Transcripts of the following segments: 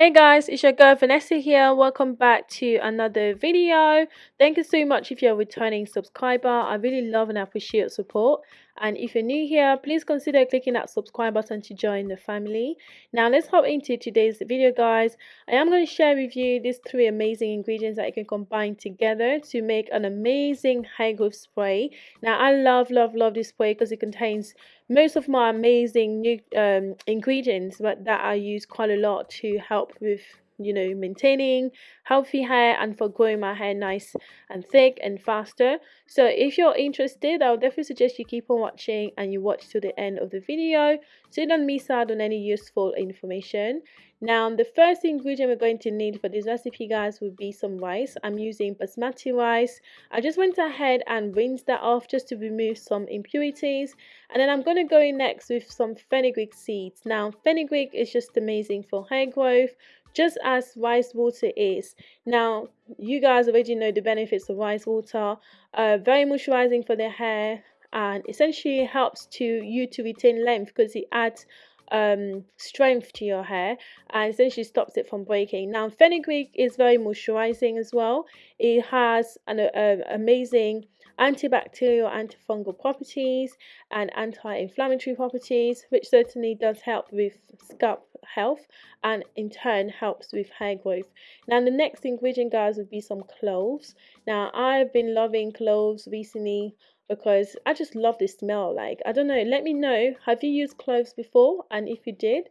Hey guys, it's your girl Vanessa here. Welcome back to another video. Thank you so much if you're a returning subscriber. I really love and appreciate your support. And if you're new here, please consider clicking that subscribe button to join the family. Now let's hop into today's video guys. I am going to share with you these three amazing ingredients that you can combine together to make an amazing hair growth spray. Now I love love love this spray because it contains most of my amazing new um, ingredients but that I use quite a lot to help with you know maintaining healthy hair and for growing my hair nice and thick and faster. So if you're interested i would definitely suggest you keep on watching and you watch to the end of the video so you don't miss out on any useful information. Now the first ingredient we're going to need for this recipe guys would be some rice. I'm using basmati rice. I just went ahead and rinsed that off just to remove some impurities and then i'm going to go in next with some fenugreek seeds. Now fenugreek is just amazing for hair growth just as rice water is. Now, you guys already know the benefits of rice water. Uh, very moisturizing for the hair and essentially helps to you to retain length because it adds um, strength to your hair and essentially stops it from breaking. Now, fenugreek is very moisturizing as well. It has an uh, amazing antibacterial, antifungal properties and anti-inflammatory properties, which certainly does help with scalp health and in turn helps with hair growth. Now the next ingredient guys would be some cloves. Now I've been loving cloves recently because I just love the smell like I don't know let me know have you used cloves before and if you did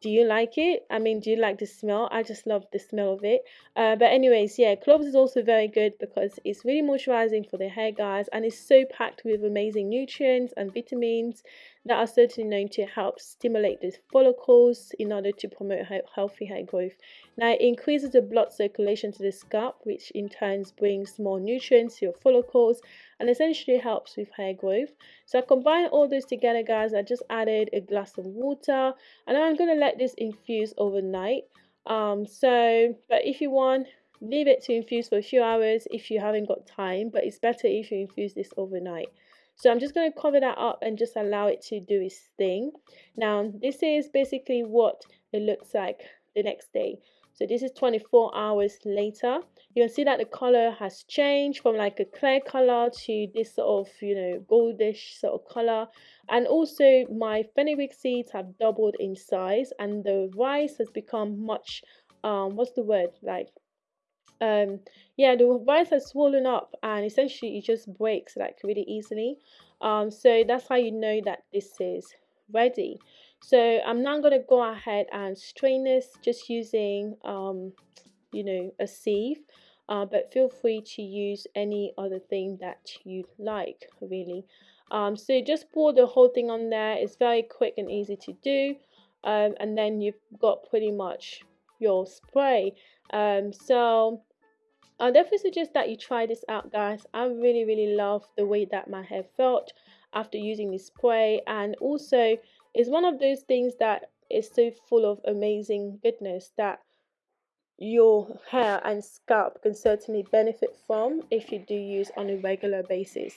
do you like it? I mean do you like the smell? I just love the smell of it. Uh, but anyways yeah cloves is also very good because it's really moisturizing for the hair guys and it's so packed with amazing nutrients and vitamins that are certainly known to help stimulate the follicles in order to promote healthy hair growth now it increases the blood circulation to the scalp which in turn brings more nutrients to your follicles and essentially helps with hair growth. So i combine all this together guys. I just added a glass of water and i'm going to let this infuse overnight. Um so but if you want leave it to infuse for a few hours if you haven't got time but it's better if you infuse this overnight. So i'm just going to cover that up and just allow it to do its thing. Now this is basically what it looks like the next day so this is 24 hours later. You can see that the color has changed from like a clear color to this sort of you know goldish sort of color. And also my fenugreek seeds have doubled in size and the rice has become much um what's the word? Like um yeah the rice has swollen up and essentially it just breaks like really easily. Um so that's how you know that this is ready so i'm now going to go ahead and strain this just using um you know a sieve uh, but feel free to use any other thing that you like really. Um, so just pour the whole thing on there. It's very quick and easy to do um, and then you've got pretty much your spray. Um, so I definitely suggest that you try this out guys. I really really love the way that my hair felt after using this spray and also it's one of those things that is so full of amazing goodness that your hair and scalp can certainly benefit from if you do use on a regular basis.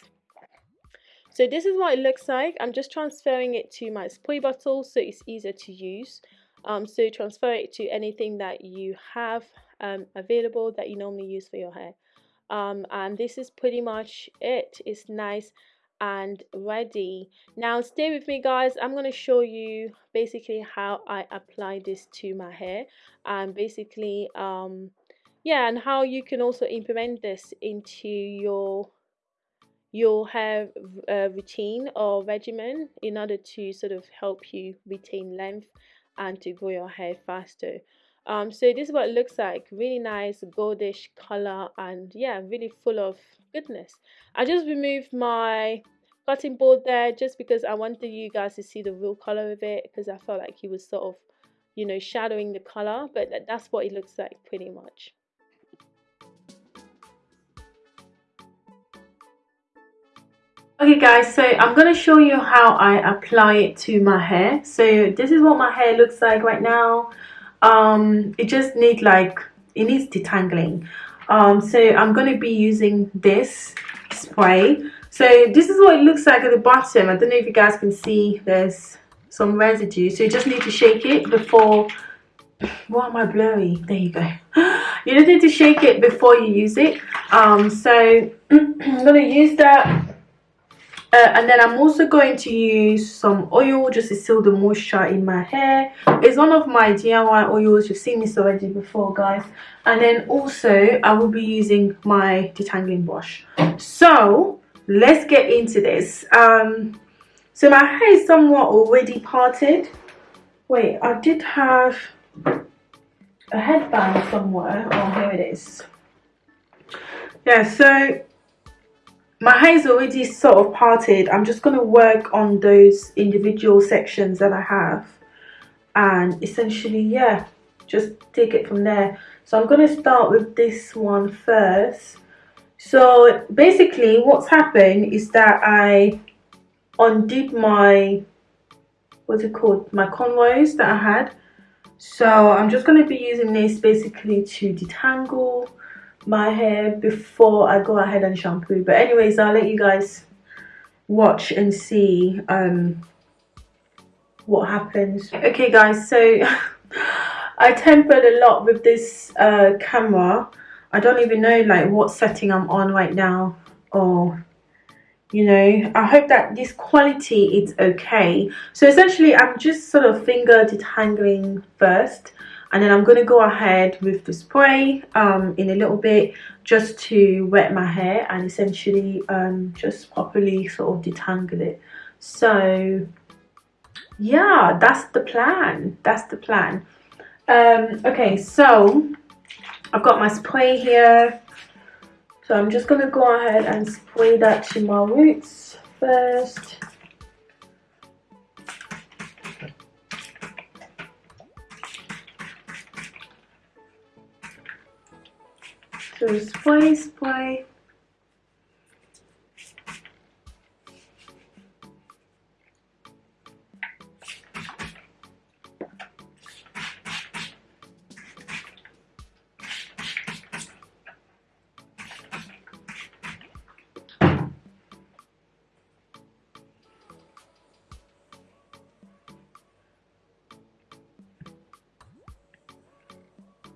So this is what it looks like. I'm just transferring it to my spray bottle so it's easier to use. Um, so transfer it to anything that you have um, available that you normally use for your hair. Um, and this is pretty much it. It's nice and ready. Now stay with me guys. I'm going to show you basically how i apply this to my hair and basically um yeah and how you can also implement this into your your hair uh, routine or regimen in order to sort of help you retain length and to grow your hair faster um so this is what it looks like really nice goldish color and yeah really full of goodness. I just removed my cutting board there just because i wanted you guys to see the real color of it because i felt like he was sort of you know shadowing the color but that's what it looks like pretty much. Okay guys, so I'm going to show you how I apply it to my hair. So this is what my hair looks like right now um it just needs like it needs detangling um so i'm going to be using this spray so this is what it looks like at the bottom i don't know if you guys can see there's some residue so you just need to shake it before why am I blurry? There you go. You just need to shake it before you use it. Um, so I'm gonna use that. Uh, and then I'm also going to use some oil just to seal the moisture in my hair. It's one of my DIY oils. You've seen this already before, guys. And then also I will be using my detangling brush. So let's get into this. Um, so my hair is somewhat already parted. Wait, I did have a headband somewhere. Oh, here it is. Yeah, so my hair is already sort of parted. I'm just going to work on those individual sections that I have. And essentially, yeah, just take it from there. So I'm going to start with this one first. So basically what's happened is that I undid my, what's it called, my cornrows that I had so i'm just going to be using this basically to detangle my hair before i go ahead and shampoo. But anyways i'll let you guys watch and see um what happens. Okay guys so i tempered a lot with this uh camera. I don't even know like what setting i'm on right now or you know i hope that this quality is okay. So essentially i'm just sort of finger detangling first and then i'm going to go ahead with the spray um, in a little bit just to wet my hair and essentially um, just properly sort of detangle it. So yeah that's the plan that's the plan. Um, okay so i've got my spray here. So I'm just going to go ahead and spray that to my roots first. So spray, spray.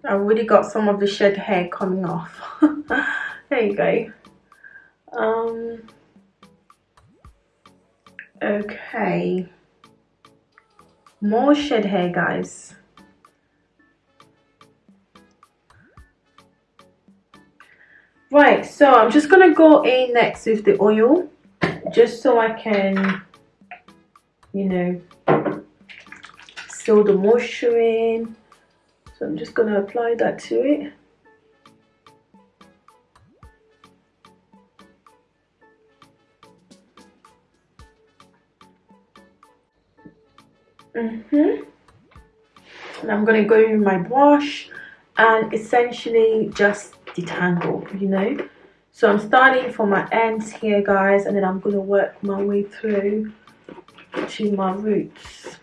I've already got some of the shed hair coming off. there you go. Um, okay. More shed hair, guys. Right, so I'm just going to go in next with the oil. Just so I can, you know, seal the moisture in so I'm just going to apply that to it. Mm-hmm. And I'm going to go with my brush and essentially just detangle you know? So I'm starting from my ends here guys and then I'm going to work my way through to my roots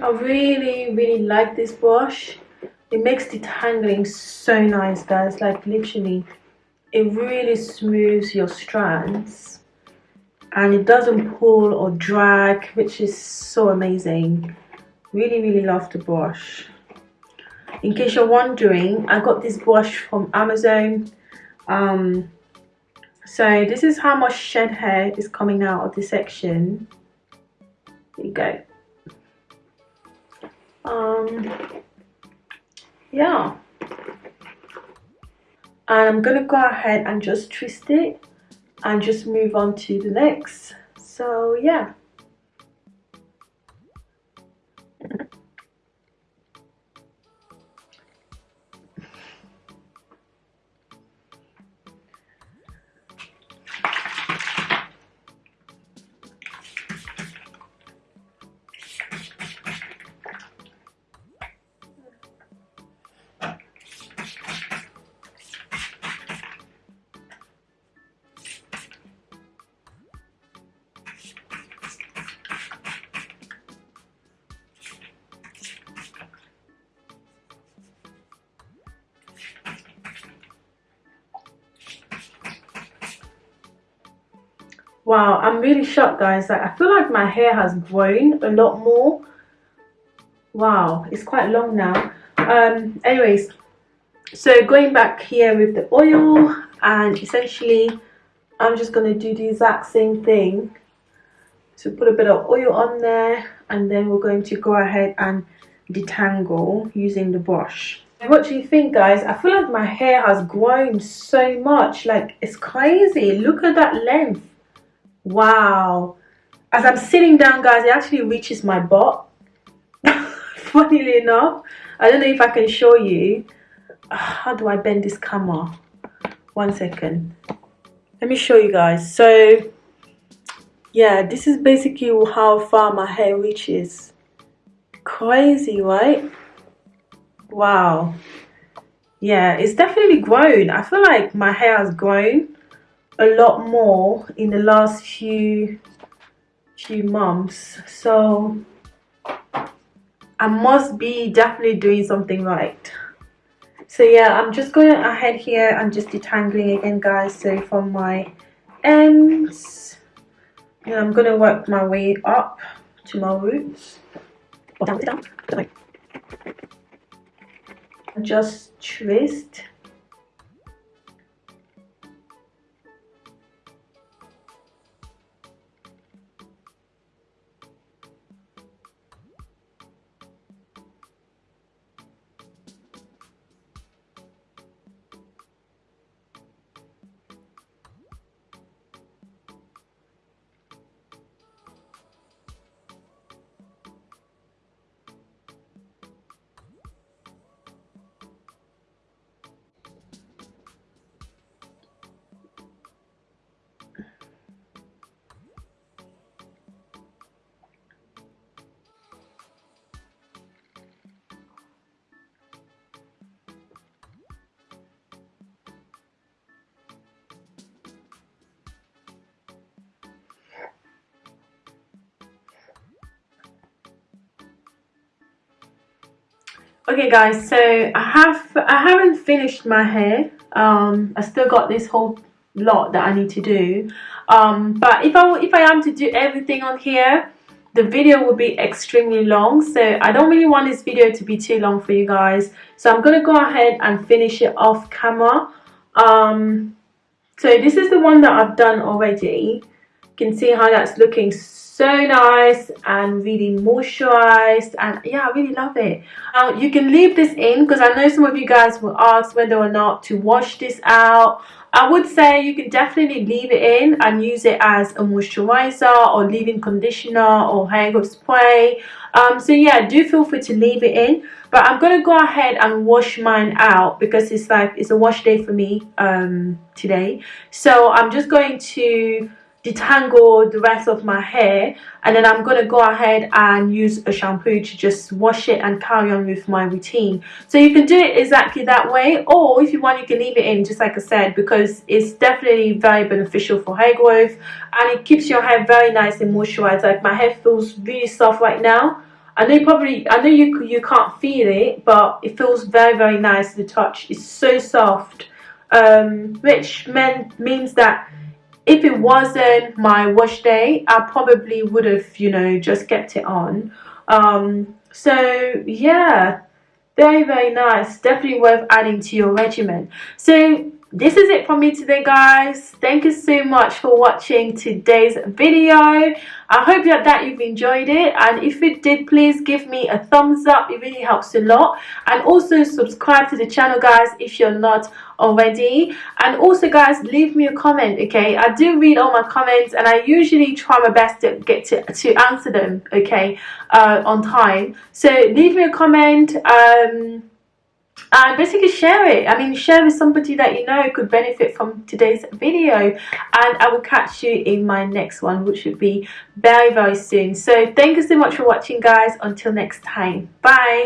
I really really like this brush it makes detangling so nice guys. Like literally it really smooths your strands. And it doesn't pull or drag which is so amazing. Really really love the brush in case you're wondering I got this brush from Amazon. Um, so this is how much shed hair is coming out of this section. There you go um yeah. And I'm gonna go ahead and just twist it and just move on to the next. So yeah wow i'm really shocked guys. Like i feel like my hair has grown a lot more. Wow it's quite long now. Um anyways so going back here with the oil and essentially i'm just going to do the exact same thing. So put a bit of oil on there and then we're going to go ahead and detangle using the brush. What do you think guys? I feel like my hair has grown so much. Like it's crazy. Look at that length wow. As i'm sitting down guys it actually reaches my butt. Funnily enough i don't know if i can show you. How do i bend this camera? One second. Let me show you guys. So yeah this is basically how far my hair reaches. Crazy right? Wow. Yeah it's definitely grown. I feel like my hair has grown a lot more in the last few few months. So I must be definitely doing something right. So yeah I'm just going ahead here and just detangling again guys. So from my ends and I'm gonna work my way up to my roots. Oh, down, down, down. just twist okay guys so i have i haven't finished my hair. Um i still got this whole lot that i need to do. Um but if i if i am to do everything on here the video will be extremely long. So i don't really want this video to be too long for you guys. So i'm gonna go ahead and finish it off camera. Um so this is the one that i've done already can see how that's looking so nice and really moisturized and yeah I really love it. Now you can leave this in because I know some of you guys will ask whether or not to wash this out. I would say you can definitely leave it in and use it as a moisturizer or leave-in conditioner or hair growth spray. Um, so yeah do feel free to leave it in. But I'm gonna go ahead and wash mine out because it's like it's a wash day for me um, today. So I'm just going to detangle the rest of my hair and then I'm to go ahead and use a shampoo to just wash it and carry on with my routine. So you can do it exactly that way or if you want you can leave it in just like I said because it's definitely very beneficial for hair growth and it keeps your hair very nice and moisturized. Like my hair feels really soft right now. I know probably I know you you can't feel it but it feels very very nice. To touch it's so soft um, which meant means that if it wasn't my wash day I probably would have you know just kept it on. Um, so yeah. Very very nice. Definitely worth adding to your regimen. So this is it from me today guys. Thank you so much for watching today's video. I hope that, that you've enjoyed it. And if you did please give me a thumbs up. It really helps a lot. And also subscribe to the channel guys if you're not already. And also guys leave me a comment okay? I do read all my comments and i usually try my best to get to, to answer them okay uh, on time. So leave me a comment um and basically share it. I mean share with somebody that you know could benefit from today's video. And i will catch you in my next one which should be very very soon. So thank you so much for watching guys. Until next time. Bye